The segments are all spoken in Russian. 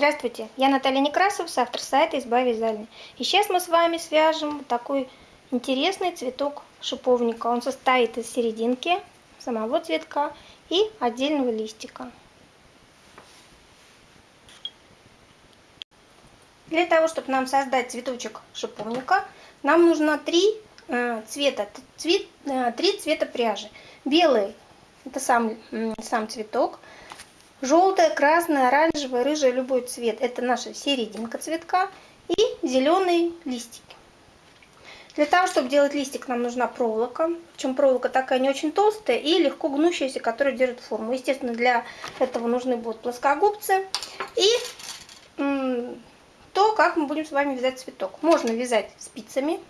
Здравствуйте, я Наталья Некрасов, автор сайта «Изба вязальной». И сейчас мы с вами свяжем такой интересный цветок шиповника. Он состоит из серединки, самого цветка и отдельного листика. Для того, чтобы нам создать цветочек шиповника, нам нужно три э, цвета, цвет, э, три цвета пряжи. Белый – это сам, сам цветок – Желтая, красная, оранжевая, рыжая, любой цвет. Это наша серединка цветка. И зеленые листики. Для того, чтобы делать листик, нам нужна проволока. Причем проволока такая не очень толстая и легко гнущаяся, которая держит форму. Естественно, для этого нужны будут плоскогубцы. И то, как мы будем с вами вязать цветок. Можно вязать спицами,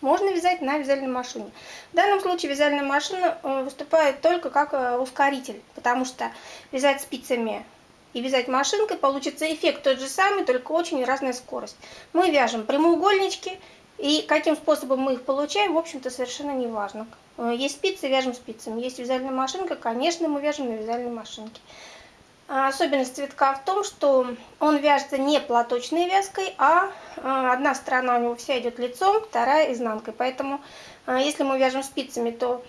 можно вязать на вязальной машине. В данном случае вязальная машина э, выступает только как э, ускоритель, потому что вязать спицами и вязать машинкой получится эффект тот же самый, только очень разная скорость. Мы вяжем прямоугольнички, и каким способом мы их получаем, в общем-то, совершенно не важно. Э, есть спицы, вяжем спицами. Есть вязальная машинка, конечно, мы вяжем на вязальной машинке. А особенность цветка в том, что он вяжется не платочной вязкой, а, а одна сторона у него вся идет лицом, вторая изнанкой. Поэтому а, если мы вяжем спицами, то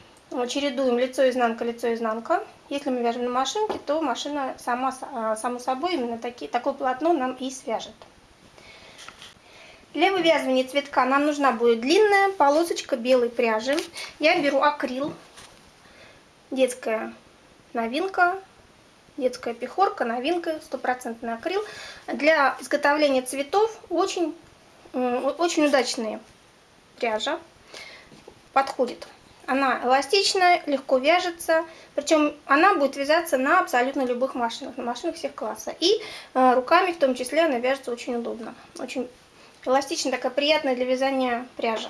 чередуем лицо, изнанка, лицо, изнанка. Если мы вяжем на машинке, то машина сама, само собой именно таки, такое полотно нам и свяжет. Для вывязывания цветка нам нужна будет длинная полосочка белой пряжи. Я беру акрил, детская новинка, детская пехорка, новинка, стопроцентный акрил. Для изготовления цветов очень, очень удачная пряжа подходит. Она эластичная, легко вяжется, причем она будет вязаться на абсолютно любых машинах, на машинах всех класса. И э, руками в том числе она вяжется очень удобно. Очень эластичная, такая приятная для вязания пряжа.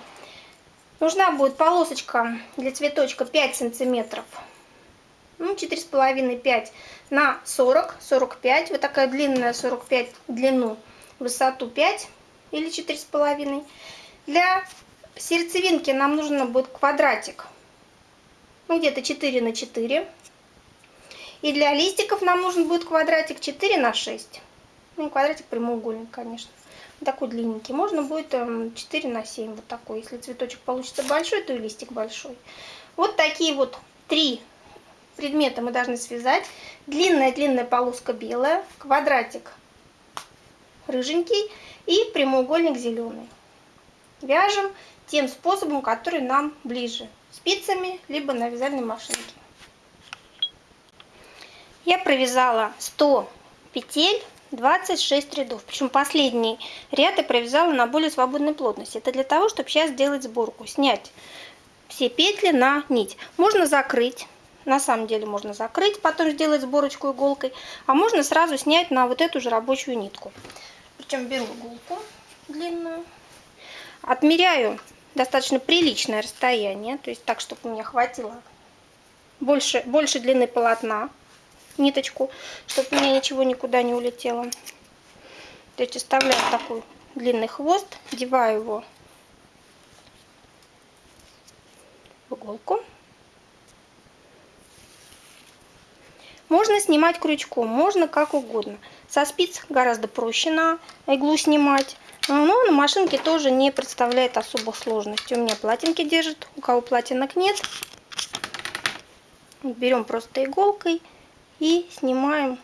Нужна будет полосочка для цветочка 5 сантиметров ну, 4,5-5 на 40, 45. Вот такая длинная 45 длину, высоту 5 или 4,5. Для сердцевинки нам нужно будет квадратик, ну, где-то 4 на 4. И для листиков нам нужен будет квадратик 4 на 6. Ну, квадратик прямоугольник, конечно. такой длинненький. Можно будет 4 эм, на 7, вот такой. Если цветочек получится большой, то и листик большой. Вот такие вот три предмета мы должны связать. Длинная-длинная полоска белая, квадратик рыженький и прямоугольник зеленый. Вяжем тем способом, который нам ближе. Спицами, либо на вязальной машинке. Я провязала 100 петель 26 рядов. Причем последний ряд я провязала на более свободной плотности. Это для того, чтобы сейчас сделать сборку. Снять все петли на нить. Можно закрыть на самом деле можно закрыть, потом сделать сборочку иголкой, а можно сразу снять на вот эту же рабочую нитку. Причем беру иголку длинную, отмеряю достаточно приличное расстояние, то есть так, чтобы у меня хватило больше, больше длины полотна, ниточку, чтобы у меня ничего никуда не улетело. То есть оставляю такой длинный хвост, деваю его в иголку. Можно снимать крючком, можно как угодно. Со спиц гораздо проще на иглу снимать. Но на машинке тоже не представляет особых сложностей. У меня платинки держит, у кого платинок нет. Берем просто иголкой и снимаем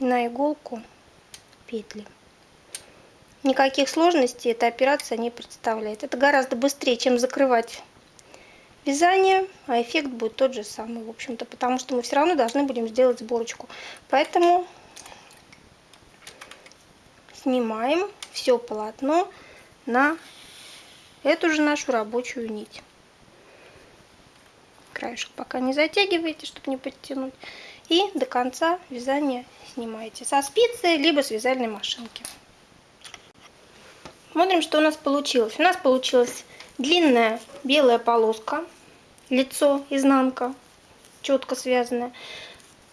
на иголку петли. Никаких сложностей эта операция не представляет. Это гораздо быстрее, чем закрывать вязание, а эффект будет тот же самый, в общем-то, потому что мы все равно должны будем сделать сборочку. Поэтому снимаем все полотно на эту же нашу рабочую нить. Краешек пока не затягиваете, чтобы не подтянуть. И до конца вязания снимаете со спицы, либо с вязальной машинки. Смотрим, что у нас получилось. У нас получилась длинная белая полоска лицо, изнанка, четко связанная,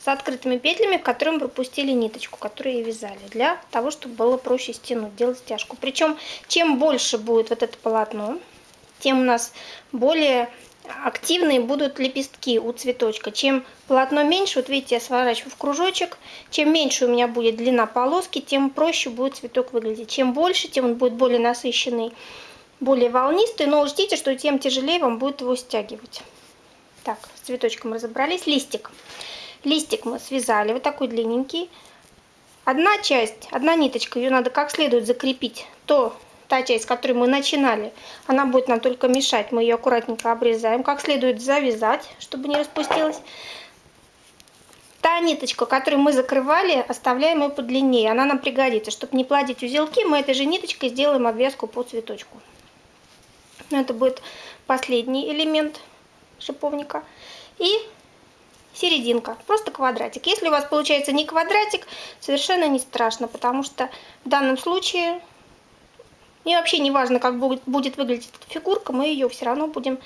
с открытыми петлями, в которые мы пропустили ниточку, которую вязали, для того, чтобы было проще стянуть, делать стяжку. Причем, чем больше будет вот это полотно, тем у нас более активные будут лепестки у цветочка. Чем полотно меньше, вот видите, я сворачиваю в кружочек, чем меньше у меня будет длина полоски, тем проще будет цветок выглядеть. Чем больше, тем он будет более насыщенный, более волнистый, но ждите, что тем тяжелее вам будет его стягивать. Так, с цветочком разобрались. Листик. Листик мы связали, вот такой длинненький. Одна часть, одна ниточка, ее надо как следует закрепить. То та часть, с которой мы начинали, она будет нам только мешать. Мы ее аккуратненько обрезаем. Как следует завязать, чтобы не распустилась. Та ниточка, которую мы закрывали, оставляем ее подлиннее. Она нам пригодится. Чтобы не плодить узелки, мы этой же ниточкой сделаем обвязку по цветочку. Это будет последний элемент шиповника. И серединка, просто квадратик. Если у вас получается не квадратик, совершенно не страшно, потому что в данном случае мне вообще не важно, как будет, будет выглядеть эта фигурка, мы ее все равно будем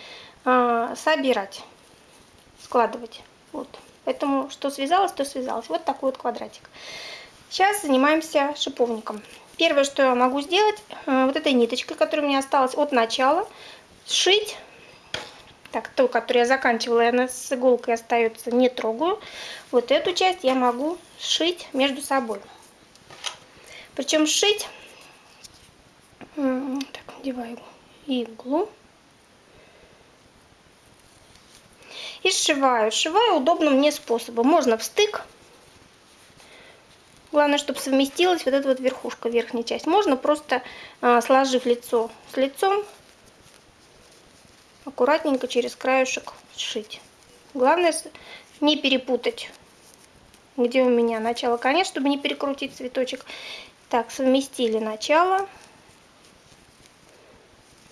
э, собирать, складывать. Вот. Поэтому что связалось, то связалось. Вот такой вот квадратик. Сейчас занимаемся шиповником. Первое, что я могу сделать, э, вот этой ниточкой, которая у меня осталась от начала, сшить. Так, ту, которую я заканчивала, она с иголкой остается, не трогаю. Вот эту часть я могу сшить между собой. Причем сшить так, надеваю иглу. И сшиваю. Сшиваю удобным мне способом. Можно в стык. Главное, чтобы совместилась вот эта вот верхушка, верхняя часть. Можно просто, а, сложив лицо с лицом, аккуратненько через краешек сшить. Главное не перепутать, где у меня начало, конец, чтобы не перекрутить цветочек. Так, совместили начало.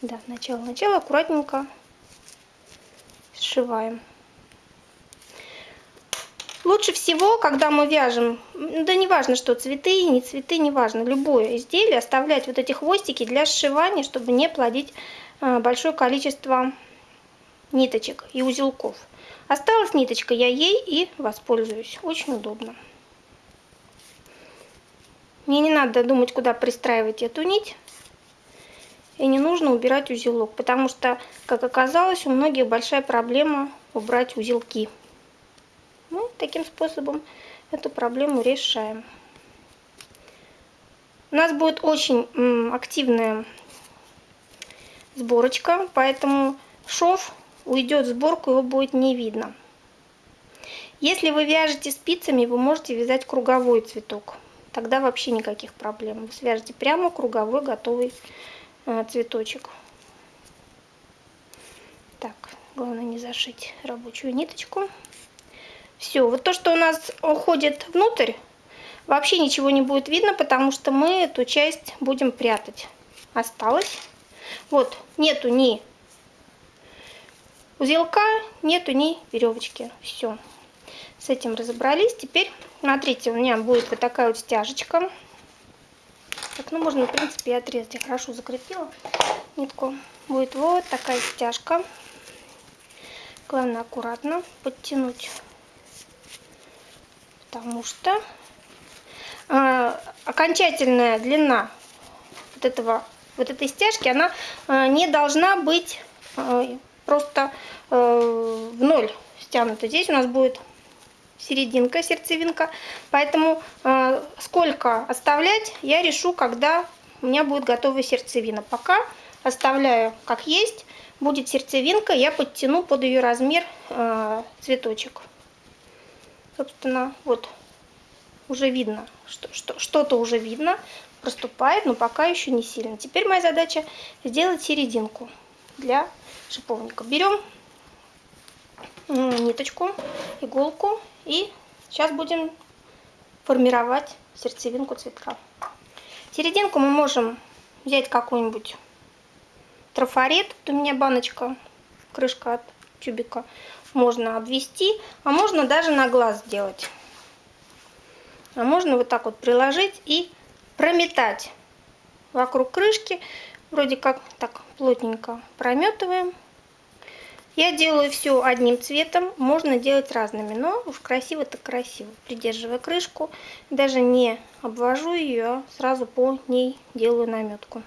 Да, начало-начало аккуратненько сшиваем. Лучше всего, когда мы вяжем, да не важно, что цветы, не цветы, не важно, любое изделие, оставлять вот эти хвостики для сшивания, чтобы не плодить а, большое количество ниточек и узелков. Осталась ниточка, я ей и воспользуюсь. Очень удобно. Мне не надо думать, куда пристраивать эту нить и не нужно убирать узелок, потому что, как оказалось, у многих большая проблема убрать узелки. Мы таким способом эту проблему решаем. У нас будет очень активная сборочка, поэтому шов уйдет в сборку, его будет не видно. Если вы вяжете спицами, вы можете вязать круговой цветок. Тогда вообще никаких проблем. Вы свяжете прямо круговой готовый а, цветочек. Так, главное не зашить рабочую ниточку. Все, вот то, что у нас уходит внутрь, вообще ничего не будет видно, потому что мы эту часть будем прятать. Осталось. Вот, нету ни узелка, нету ни веревочки. Все, с этим разобрались. Теперь, смотрите, у меня будет вот такая вот стяжечка. Так, ну можно, в принципе, и отрезать. Я хорошо закрепила нитку. Будет вот такая стяжка. Главное аккуратно подтянуть. Потому что э, окончательная длина вот этого вот этой стяжки, она э, не должна быть э, просто э, в ноль стянута. Здесь у нас будет серединка, сердцевинка. Поэтому э, сколько оставлять, я решу, когда у меня будет готовая сердцевина. Пока оставляю как есть. Будет сердцевинка, я подтяну под ее размер э, цветочек. Собственно, вот уже видно, что что-то что уже видно, проступает, но пока еще не сильно. Теперь моя задача сделать серединку для шиповника. Берем ниточку, иголку и сейчас будем формировать сердцевинку цветка. Серединку мы можем взять какой-нибудь трафарет. У меня баночка, крышка от тюбика. Можно обвести, а можно даже на глаз сделать. А можно вот так вот приложить и прометать вокруг крышки. Вроде как так плотненько прометываем. Я делаю все одним цветом, можно делать разными, но уж красиво так красиво. Придерживая крышку, даже не обвожу ее, а сразу по ней делаю наметку.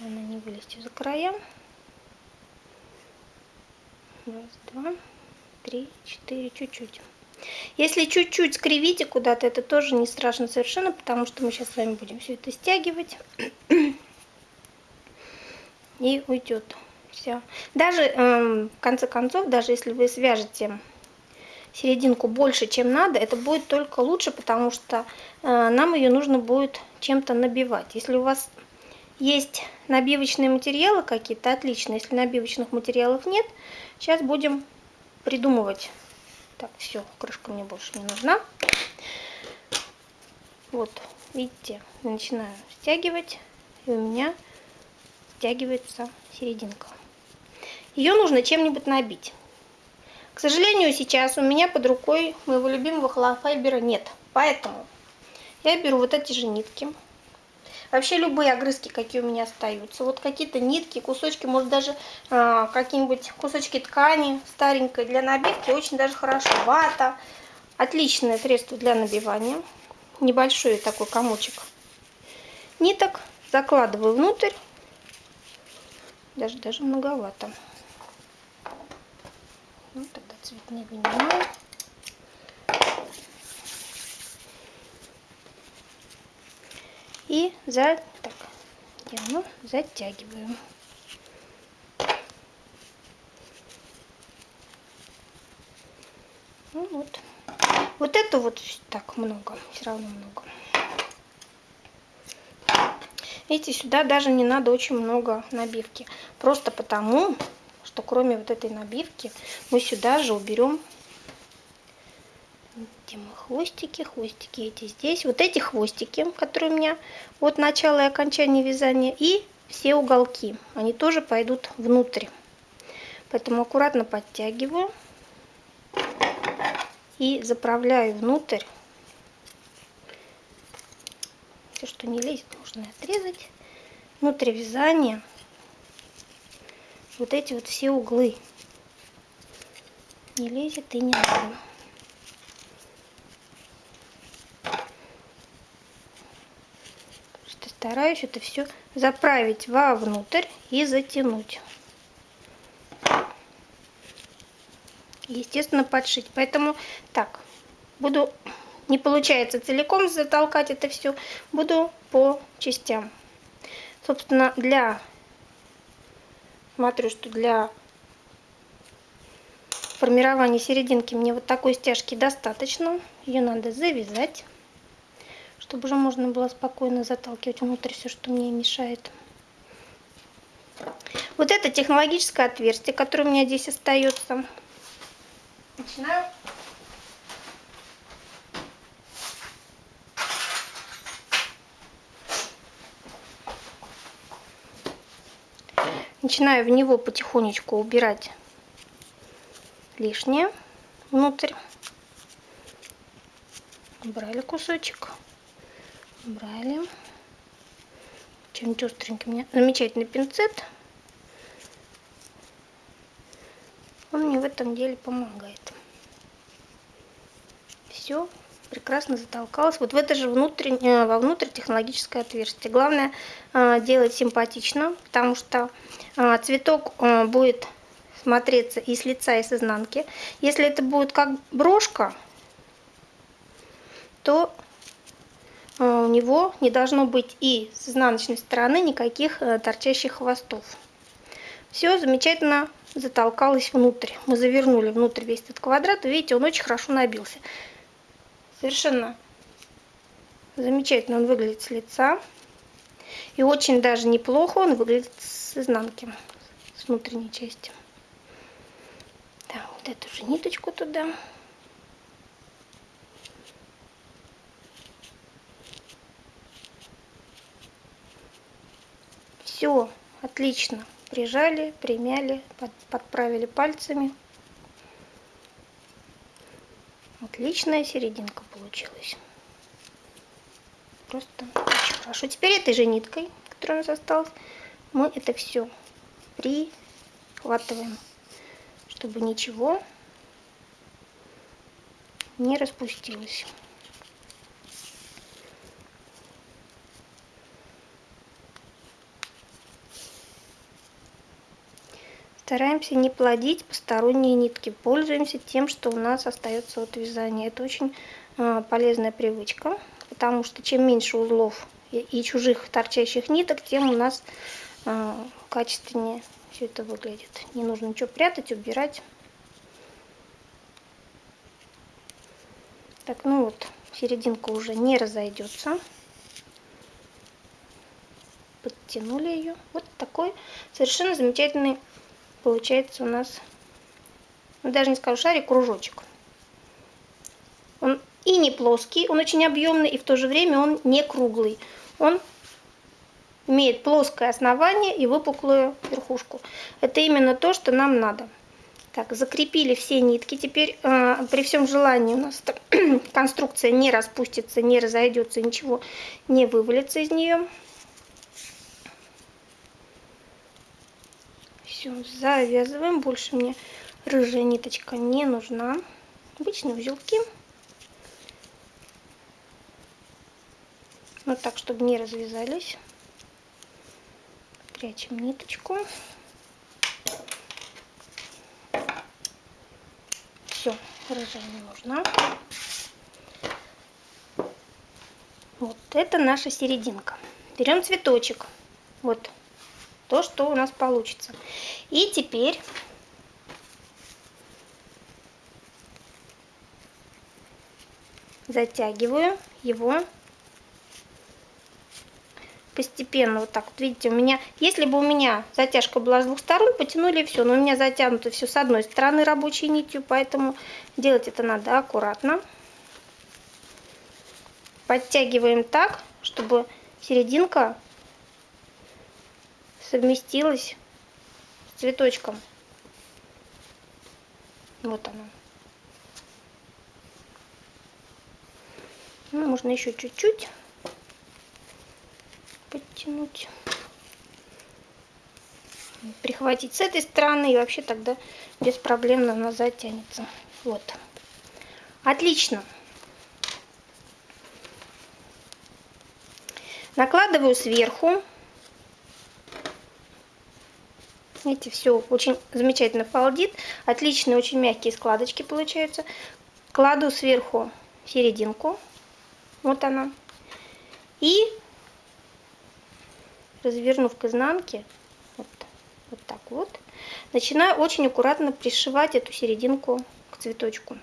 Она не вылезти за края. Раз, два, три, четыре, чуть-чуть. Если чуть-чуть скривите куда-то, это тоже не страшно совершенно, потому что мы сейчас с вами будем все это стягивать. И уйдет все. Даже, э, в конце концов, даже если вы свяжете серединку больше, чем надо, это будет только лучше, потому что э, нам ее нужно будет чем-то набивать. Если у вас есть набивочные материалы какие-то, отлично. Если набивочных материалов нет, сейчас будем придумывать. Так, все, крышка мне больше не нужна. Вот, видите, начинаю стягивать, и у меня стягивается серединка. Ее нужно чем-нибудь набить. К сожалению, сейчас у меня под рукой моего любимого холофайбера нет. Поэтому я беру вот эти же нитки. Вообще любые огрызки, какие у меня остаются. Вот какие-то нитки, кусочки, может даже э, какие-нибудь кусочки ткани старенькой для набивки. Очень даже хорошо. Вата. Отличное средство для набивания. Небольшой такой комочек ниток. Закладываю внутрь. Даже, даже многовато. Ну, тогда цвет не вынимаю. И за так, делаем, затягиваем. Ну вот. Вот это вот так много, все равно много. Видите, сюда даже не надо очень много набивки. Просто потому, что кроме вот этой набивки мы сюда же уберем где мы хвостики, хвостики эти здесь. Вот эти хвостики, которые у меня от начала и окончания вязания. И все уголки, они тоже пойдут внутрь. Поэтому аккуратно подтягиваю и заправляю внутрь. Все, что не лезет, можно отрезать. Внутрь вязания вот эти вот все углы. Не лезет и не надо. Стараюсь это все заправить вовнутрь и затянуть. Естественно, подшить. Поэтому так, буду, не получается целиком затолкать это все, буду по частям. Собственно, для смотрю, что для формирования серединки мне вот такой стяжки достаточно. Ее надо завязать, чтобы уже можно было спокойно заталкивать внутрь все, что мне мешает. Вот это технологическое отверстие, которое у меня здесь остается. Начинаю Начинаю в него потихонечку убирать лишнее внутрь. Убрали кусочек. Убрали. Чем-нибудь остреньким. Меня замечательный пинцет. Он мне в этом деле помогает. Все прекрасно затолкалось. Вот в это же внутреннее, вовнутрь технологическое отверстие. Главное э, делать симпатично, потому что э, цветок э, будет смотреться и с лица, и с изнанки. Если это будет как брошка, то у него не должно быть и с изнаночной стороны никаких торчащих хвостов. Все замечательно затолкалось внутрь. Мы завернули внутрь весь этот квадрат. Видите, он очень хорошо набился. Совершенно замечательно он выглядит с лица. И очень даже неплохо он выглядит с изнанки, с внутренней части. Так, вот эту же ниточку туда. Все, отлично. Прижали, примяли, подправили пальцами. Отличная серединка получилась. Просто очень хорошо. Теперь этой же ниткой, которая у нас осталась, мы это все прихватываем, чтобы ничего не распустилось. Стараемся не плодить посторонние нитки. Пользуемся тем, что у нас остается от вязания. Это очень э, полезная привычка, потому что чем меньше узлов и, чужих торчащих ниток, тем у нас э, качественнее все это выглядит. Не нужно ничего прятать, убирать. Так, ну вот, серединка уже не разойдется. Подтянули ее. Вот такой совершенно замечательный получается у нас, ну, даже не скажу шарик, кружочек. Он и не плоский, он очень объемный, и в то же время он не круглый. Он имеет плоское основание и выпуклую верхушку. Это именно то, что нам надо. Так, закрепили все нитки. Теперь э, при всем желании у нас конструкция не распустится, не разойдется, ничего не вывалится из нее. Все, завязываем. Больше мне рыжая ниточка не нужна. Обычные узелки. Вот так, чтобы не развязались. Прячем ниточку. Все, рыжая не нужна. Вот это наша серединка. Берем цветочек. Вот то, что у нас получится. И теперь затягиваю его постепенно вот так вот видите у меня если бы у меня затяжка была с двух сторон потянули все но у меня затянуто все с одной стороны рабочей нитью поэтому делать это надо аккуратно подтягиваем так чтобы серединка совместилась с цветочком. Вот оно. Ну, можно еще чуть-чуть подтянуть. Прихватить с этой стороны и вообще тогда без проблем она затянется. Вот. Отлично. Накладываю сверху Видите, все очень замечательно полдит. Отличные, очень мягкие складочки получаются. Кладу сверху серединку. Вот она. И развернув к изнанке, вот, вот так вот, начинаю очень аккуратно пришивать эту серединку к цветочку.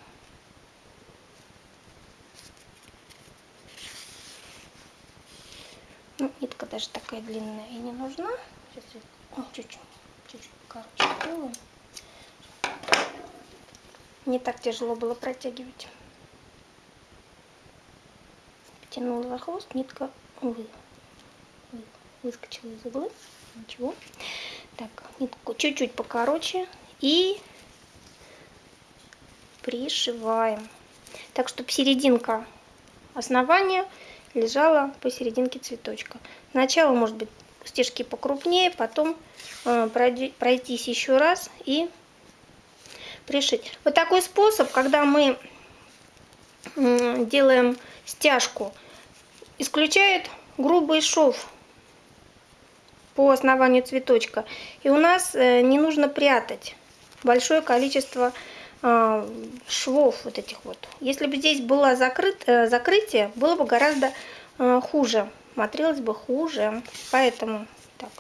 Ну, нитка даже такая длинная и не нужна. Сейчас чуть-чуть чуть-чуть сделаю. Не так тяжело было протягивать. Потянула за хвост, нитка вы, вы, выскочила из угла. Ничего. Так, нитку чуть-чуть покороче и пришиваем. Так, чтобы серединка основания лежала посерединке цветочка. Сначала может быть стежки покрупнее, потом э, пройтись еще раз и пришить. Вот такой способ, когда мы делаем стяжку, исключает грубый шов по основанию цветочка. И у нас э, не нужно прятать большое количество э, швов вот этих вот. Если бы здесь было закрыт, закрытие, было бы гораздо хуже смотрелось бы хуже. Поэтому так,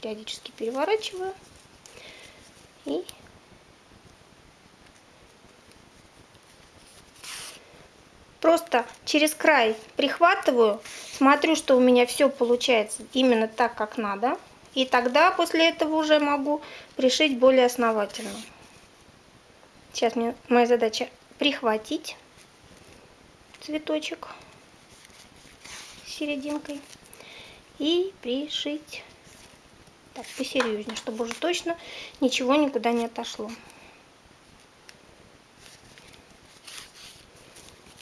периодически переворачиваю. И просто через край прихватываю, смотрю, что у меня все получается именно так, как надо. И тогда после этого уже могу пришить более основательно. Сейчас мне моя задача прихватить цветочек серединкой и пришить так посерьезнее, чтобы уже точно ничего никуда не отошло.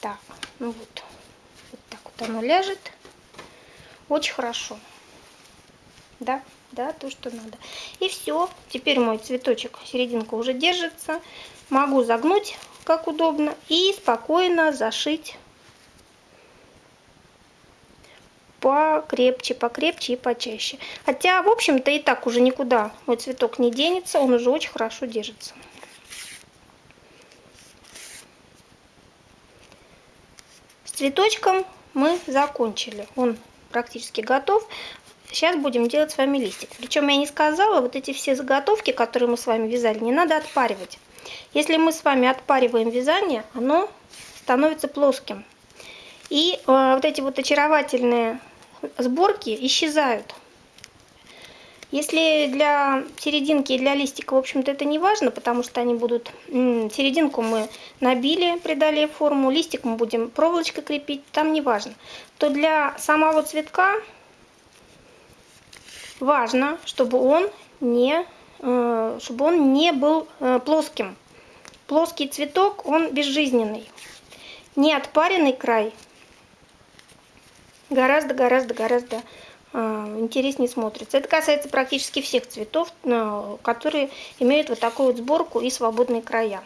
Так, ну вот, вот так вот оно ляжет. Очень хорошо. Да, да, то, что надо. И все. Теперь мой цветочек, серединка уже держится. Могу загнуть, как удобно, и спокойно зашить покрепче, покрепче и почаще. Хотя, в общем-то, и так уже никуда мой цветок не денется, он уже очень хорошо держится. С цветочком мы закончили. Он практически готов. Сейчас будем делать с вами листик. Причем я не сказала, вот эти все заготовки, которые мы с вами вязали, не надо отпаривать. Если мы с вами отпариваем вязание, оно становится плоским. И э, вот эти вот очаровательные сборки исчезают. Если для серединки и для листика, в общем-то, это не важно, потому что они будут... Серединку мы набили, придали форму, листик мы будем проволочкой крепить, там не важно. То для самого цветка важно, чтобы он не, э, чтобы он не был э, плоским. Плоский цветок, он безжизненный. Не отпаренный край гораздо-гораздо-гораздо э, интереснее смотрится. Это касается практически всех цветов, которые имеют вот такую вот сборку и свободные края.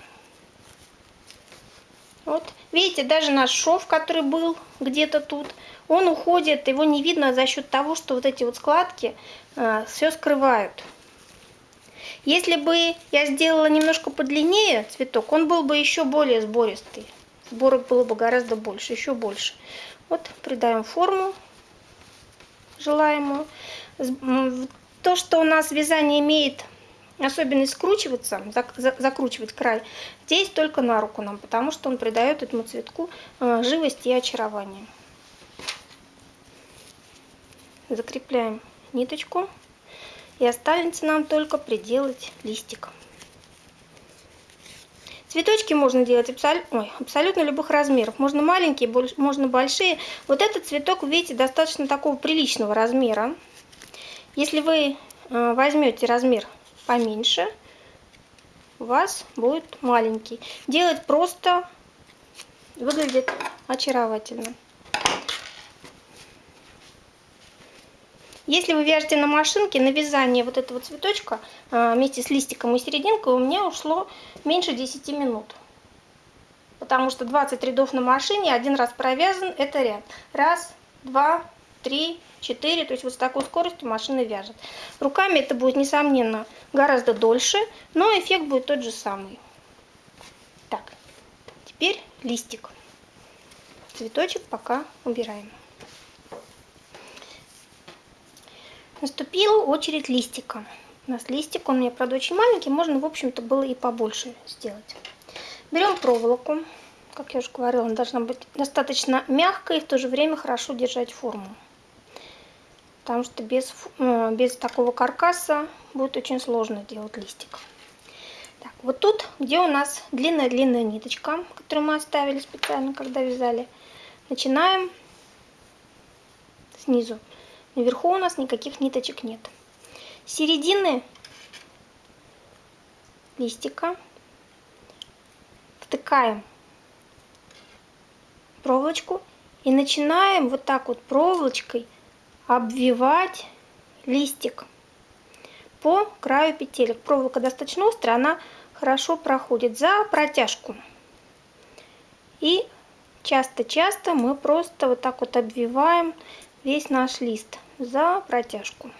Вот, видите, даже наш шов, который был где-то тут, он уходит, его не видно за счет того, что вот эти вот складки э, все скрывают. Если бы я сделала немножко подлиннее цветок, он был бы еще более сбористый. Сборок было бы гораздо больше, еще больше. Вот придаем форму желаемую. То, что у нас вязание имеет особенность скручиваться, закручивать край, здесь только на руку нам, потому что он придает этому цветку э, живость и очарование. Закрепляем ниточку. И останется нам только приделать листик. Цветочки можно делать абсол... Ой, абсолютно любых размеров. Можно маленькие, можно большие. Вот этот цветок, видите, достаточно такого приличного размера. Если вы э, возьмете размер поменьше, у вас будет маленький. Делать просто выглядит очаровательно. Если вы вяжете на машинке, на вязание вот этого цветочка а, вместе с листиком и серединкой у меня ушло меньше 10 минут. Потому что 20 рядов на машине, один раз провязан, это ряд. Раз, два, три, четыре. То есть вот с такой скоростью машина вяжет. Руками это будет, несомненно, гораздо дольше, но эффект будет тот же самый. Так, теперь листик. Цветочек пока убираем. Наступила очередь листика. У нас листик, он у меня, правда, очень маленький, можно, в общем-то, было и побольше сделать. Берем проволоку. Как я уже говорила, она должна быть достаточно мягкой и в то же время хорошо держать форму. Потому что без, э, без такого каркаса будет очень сложно делать листик. Так, вот тут, где у нас длинная-длинная ниточка, которую мы оставили специально, когда вязали, начинаем снизу. Наверху у нас никаких ниточек нет. середины листика втыкаем проволочку и начинаем вот так вот проволочкой обвивать листик по краю петелек. Проволока достаточно острая, она хорошо проходит за протяжку. И часто-часто мы просто вот так вот обвиваем весь наш лист за протяжку.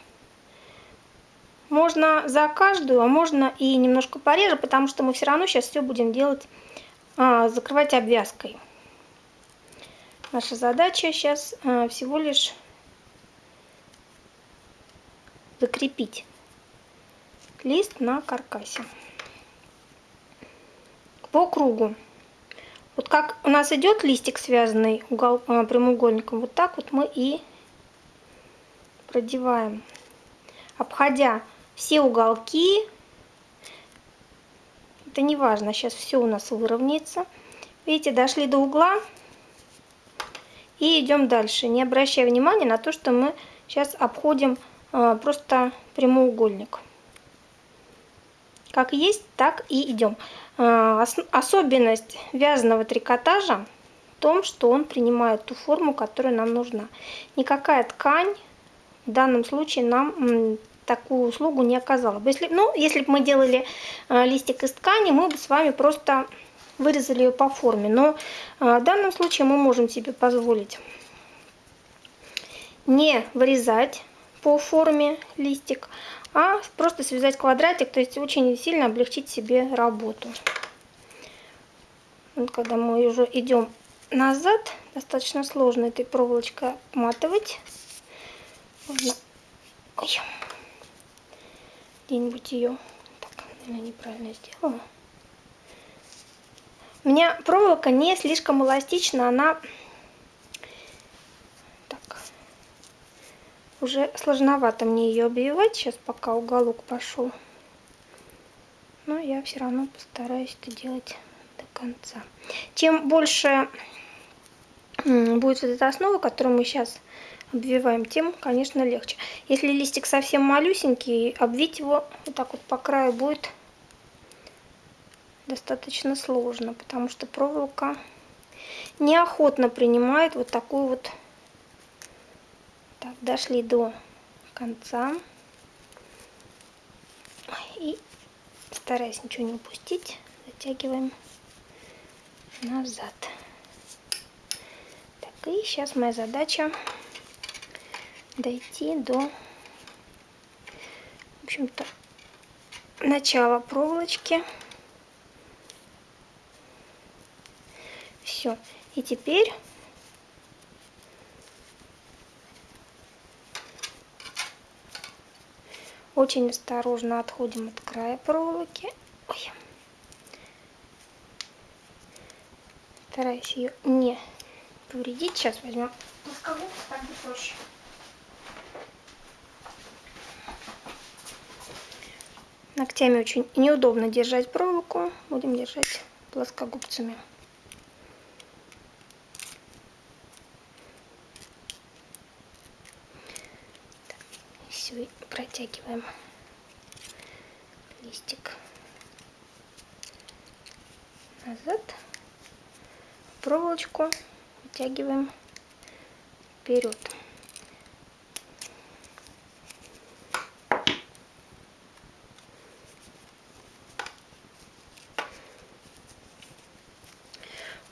Можно за каждую, а можно и немножко пореже, потому что мы все равно сейчас все будем делать, а, закрывать обвязкой. Наша задача сейчас а, всего лишь закрепить лист на каркасе по кругу. Вот как у нас идет листик, связанный угол, а, прямоугольником, вот так вот мы и продеваем, обходя все уголки. Это не важно, сейчас все у нас выровняется. Видите, дошли до угла и идем дальше, не обращая внимания на то, что мы сейчас обходим а, просто прямоугольник. Как есть, так и идем. А, особенность вязаного трикотажа в том, что он принимает ту форму, которая нам нужна. Никакая ткань в данном случае нам такую услугу не оказала. Если, ну, если бы мы делали э, листик из ткани, мы бы с вами просто вырезали ее по форме. Но э, в данном случае мы можем себе позволить не вырезать по форме листик, а просто связать квадратик, то есть очень сильно облегчить себе работу. Вот когда мы уже идем назад, достаточно сложно этой проволочкой обматывать. Где-нибудь ее, так, наверное, неправильно сделала. У меня проволока не слишком эластична, она Уже сложновато мне ее обвивать сейчас, пока уголок пошел. Но я все равно постараюсь это делать до конца. Чем больше будет вот эта основа, которую мы сейчас обвиваем, тем, конечно, легче. Если листик совсем малюсенький, обвить его вот так вот по краю будет достаточно сложно, потому что проволока неохотно принимает вот такую вот так, дошли до конца. И стараясь ничего не упустить, затягиваем назад. Так, и сейчас моя задача дойти до, в общем-то, начала проволочки. Все. И теперь Очень осторожно отходим от края проволоки. Ой. Стараюсь ее не повредить. Сейчас возьмем плоскогубцы, так будет проще. Ногтями очень неудобно держать проволоку. Будем держать плоскогубцами. все протягиваем листик назад, проволочку вытягиваем вперед.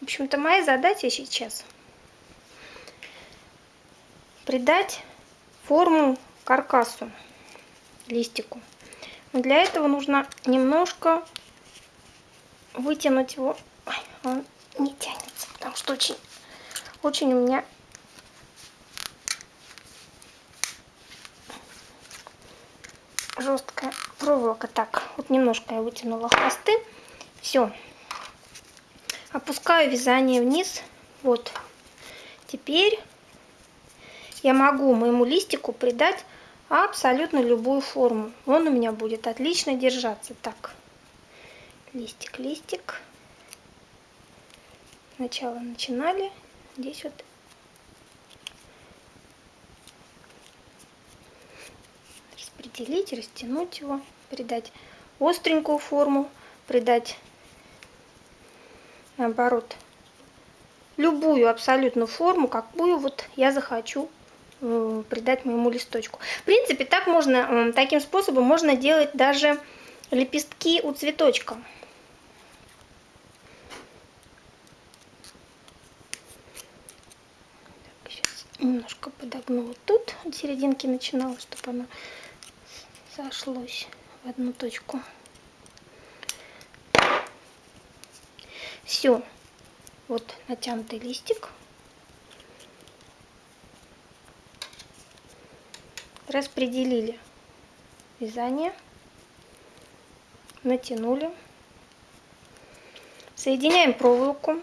В общем-то, моя задача сейчас придать форму каркасу, листику. Но для этого нужно немножко вытянуть его. Ой, он не тянется, потому что очень, очень у меня жесткая проволока. Так, вот немножко я вытянула хвосты. Все. Опускаю вязание вниз. Вот. Теперь я могу моему листику придать абсолютно любую форму. Он у меня будет отлично держаться. Так, листик, листик. Сначала начинали. Здесь вот распределить, растянуть его, придать остренькую форму, придать наоборот любую абсолютно форму, какую вот я захочу Э, придать моему листочку. В принципе, так можно, таким способом можно делать даже лепестки у цветочка. Так, сейчас немножко подогну вот тут, от серединки начинала, чтобы оно сошлось в одну точку. Все, вот натянутый листик. распределили вязание, натянули, соединяем проволоку,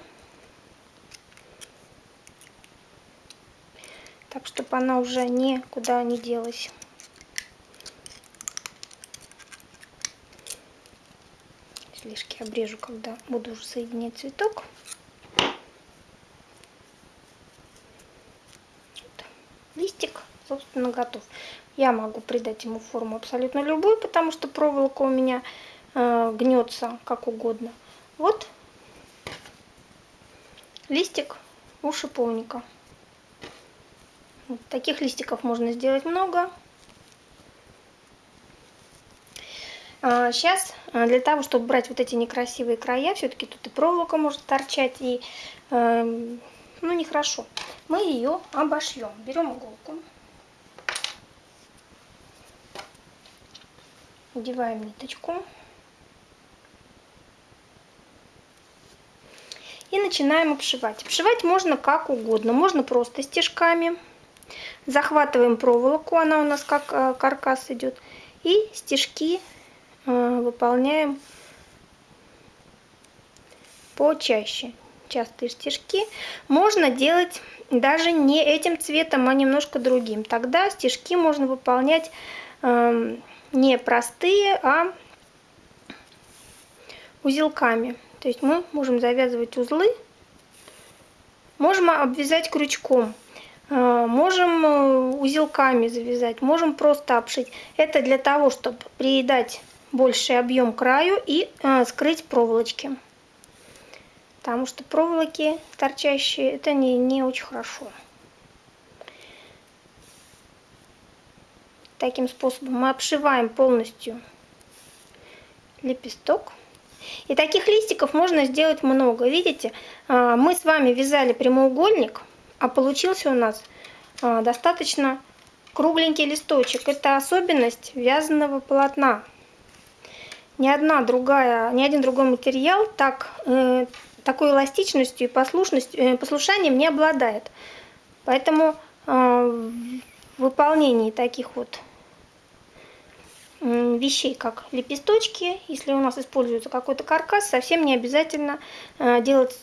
так, чтобы она уже никуда не делась. Слишком обрежу, когда буду уже соединять цветок. листик, собственно, готов. Я могу придать ему форму абсолютно любую, потому что проволока у меня э, гнется как угодно. Вот листик у шиповника. Вот, таких листиков можно сделать много. А, Сейчас а, для того, чтобы брать вот эти некрасивые края, все-таки тут и проволока может торчать, и эм, ну, нехорошо. Мы ее обошьем. Берем иголку. Надеваем ниточку. И начинаем обшивать. Обшивать можно как угодно. Можно просто стежками. Захватываем проволоку, она у нас как э, каркас идет. И стежки выполняем почаще. Частые стежки. Можно делать даже не этим цветом, а немножко другим. Тогда стежки можно выполнять э, не простые, а узелками. То есть мы можем завязывать узлы, можем обвязать крючком, э, можем э, узелками завязать, можем просто обшить. Это для того, чтобы придать больший объем краю и э, скрыть проволочки. Потому что проволоки торчащие, это не, не очень хорошо. Таким способом мы обшиваем полностью лепесток. И таких листиков можно сделать много. Видите, а, мы с вами вязали прямоугольник, а получился у нас а, достаточно кругленький листочек. Это особенность вязаного полотна. Ни одна другая, ни один другой материал так, э, такой эластичностью и послушностью, э, послушанием не обладает. Поэтому э, в выполнении таких вот вещей, как лепесточки. Если у нас используется какой-то каркас, совсем не обязательно э, делать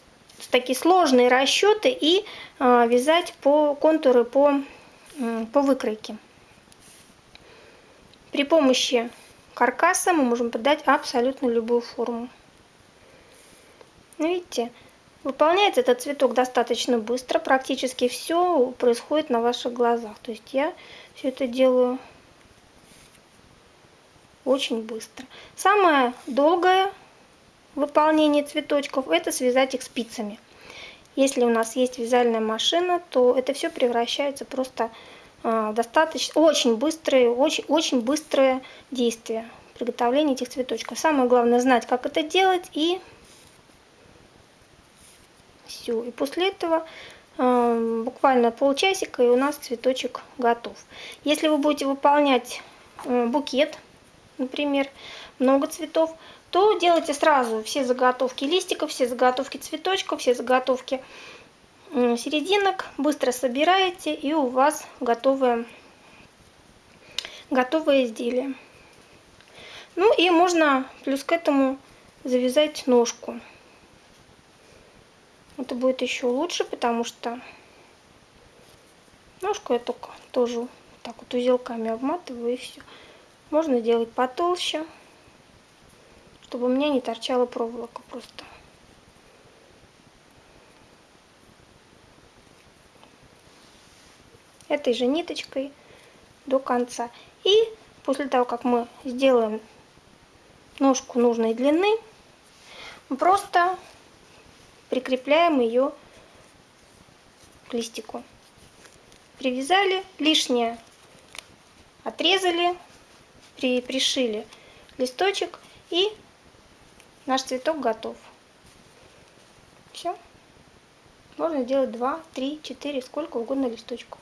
такие сложные расчеты и э, вязать по контуры по, по выкройке. При помощи каркаса мы можем подать абсолютно любую форму. Ну, видите, выполняется этот цветок достаточно быстро. Практически все происходит на ваших глазах. То есть я все это делаю очень быстро. Самое долгое выполнение цветочков это связать их спицами. Если у нас есть вязальная машина, то это все превращается просто э, достаточно очень быстрое, очень, очень быстрое действие приготовления этих цветочков. Самое главное знать, как это делать и все. И после этого э, буквально полчасика и у нас цветочек готов. Если вы будете выполнять э, букет например, много цветов, то делайте сразу все заготовки листиков, все заготовки цветочков, все заготовки серединок, быстро собираете, и у вас готовое, готовое изделие. Ну и можно плюс к этому завязать ножку. Это будет еще лучше, потому что ножку я только тоже так вот узелками обматываю и все. Можно делать потолще, чтобы у меня не торчала проволока просто. Этой же ниточкой до конца. И после того, как мы сделаем ножку нужной длины, мы просто прикрепляем ее к листику. Привязали, лишнее отрезали, при, пришили листочек и наш цветок готов. Все. Можно сделать 2, 3, 4, сколько угодно листочков.